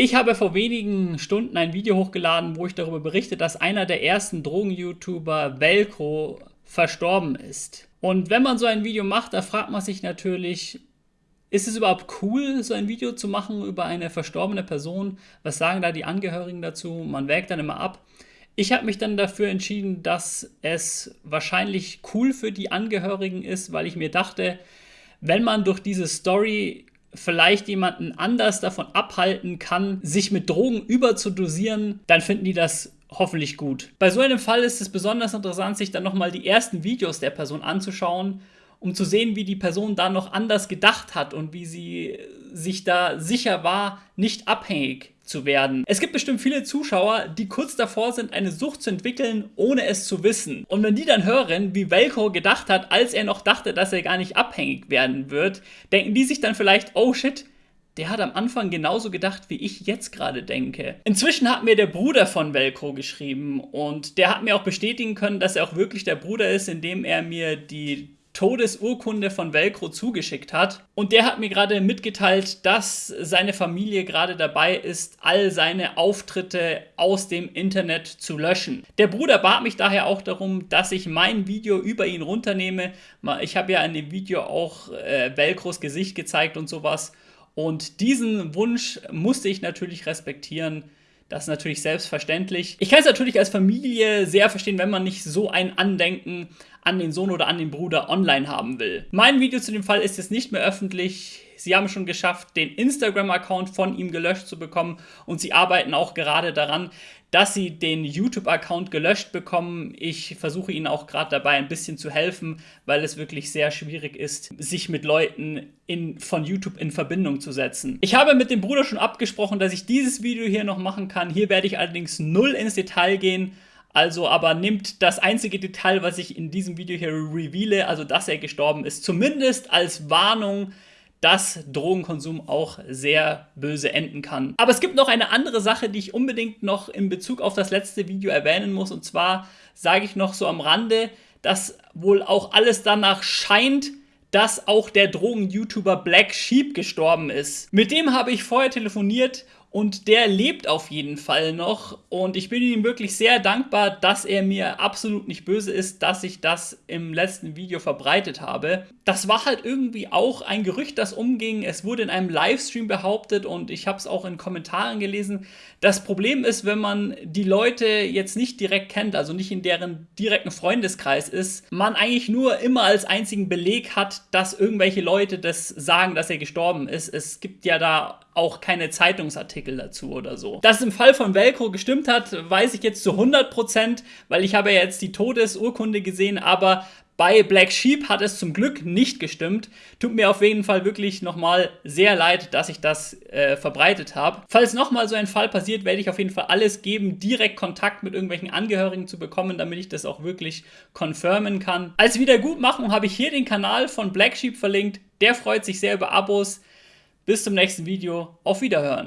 Ich habe vor wenigen Stunden ein Video hochgeladen, wo ich darüber berichte, dass einer der ersten Drogen-YouTuber, Velcro, verstorben ist. Und wenn man so ein Video macht, da fragt man sich natürlich, ist es überhaupt cool, so ein Video zu machen über eine verstorbene Person? Was sagen da die Angehörigen dazu? Man wägt dann immer ab. Ich habe mich dann dafür entschieden, dass es wahrscheinlich cool für die Angehörigen ist, weil ich mir dachte, wenn man durch diese Story vielleicht jemanden anders davon abhalten kann, sich mit Drogen überzudosieren, dann finden die das hoffentlich gut. Bei so einem Fall ist es besonders interessant, sich dann nochmal die ersten Videos der Person anzuschauen, um zu sehen, wie die Person da noch anders gedacht hat und wie sie sich da sicher war, nicht abhängig zu werden. Es gibt bestimmt viele Zuschauer, die kurz davor sind, eine Sucht zu entwickeln, ohne es zu wissen. Und wenn die dann hören, wie Velko gedacht hat, als er noch dachte, dass er gar nicht abhängig werden wird, denken die sich dann vielleicht, oh shit, der hat am Anfang genauso gedacht, wie ich jetzt gerade denke. Inzwischen hat mir der Bruder von Velcro geschrieben und der hat mir auch bestätigen können, dass er auch wirklich der Bruder ist, indem er mir die Todesurkunde von Velcro zugeschickt hat. Und der hat mir gerade mitgeteilt, dass seine Familie gerade dabei ist, all seine Auftritte aus dem Internet zu löschen. Der Bruder bat mich daher auch darum, dass ich mein Video über ihn runternehme. Ich habe ja in dem Video auch äh, Velcros Gesicht gezeigt und sowas. Und diesen Wunsch musste ich natürlich respektieren. Das ist natürlich selbstverständlich. Ich kann es natürlich als Familie sehr verstehen, wenn man nicht so ein Andenken an den Sohn oder an den Bruder online haben will. Mein Video zu dem Fall ist jetzt nicht mehr öffentlich. Sie haben schon geschafft, den Instagram-Account von ihm gelöscht zu bekommen und sie arbeiten auch gerade daran, dass sie den YouTube-Account gelöscht bekommen. Ich versuche ihnen auch gerade dabei ein bisschen zu helfen, weil es wirklich sehr schwierig ist, sich mit Leuten in, von YouTube in Verbindung zu setzen. Ich habe mit dem Bruder schon abgesprochen, dass ich dieses Video hier noch machen kann. Hier werde ich allerdings null ins Detail gehen. Also aber nimmt das einzige Detail, was ich in diesem Video hier reveale, also dass er gestorben ist, zumindest als Warnung, dass Drogenkonsum auch sehr böse enden kann. Aber es gibt noch eine andere Sache, die ich unbedingt noch in Bezug auf das letzte Video erwähnen muss. Und zwar sage ich noch so am Rande, dass wohl auch alles danach scheint, dass auch der Drogen-YouTuber Black Sheep gestorben ist. Mit dem habe ich vorher telefoniert und der lebt auf jeden Fall noch und ich bin ihm wirklich sehr dankbar, dass er mir absolut nicht böse ist, dass ich das im letzten Video verbreitet habe. Das war halt irgendwie auch ein Gerücht, das umging. Es wurde in einem Livestream behauptet und ich habe es auch in Kommentaren gelesen. Das Problem ist, wenn man die Leute jetzt nicht direkt kennt, also nicht in deren direkten Freundeskreis ist, man eigentlich nur immer als einzigen Beleg hat, dass irgendwelche Leute das sagen, dass er gestorben ist. Es gibt ja da auch keine Zeitungsartikel dazu oder so. Dass es im Fall von Velcro gestimmt hat, weiß ich jetzt zu 100%, weil ich habe ja jetzt die Todesurkunde gesehen, aber bei Black Sheep hat es zum Glück nicht gestimmt. Tut mir auf jeden Fall wirklich nochmal sehr leid, dass ich das äh, verbreitet habe. Falls nochmal so ein Fall passiert, werde ich auf jeden Fall alles geben, direkt Kontakt mit irgendwelchen Angehörigen zu bekommen, damit ich das auch wirklich confirmen kann. Als Wiedergutmachung habe ich hier den Kanal von Black Sheep verlinkt. Der freut sich sehr über Abos. Bis zum nächsten Video. Auf Wiederhören.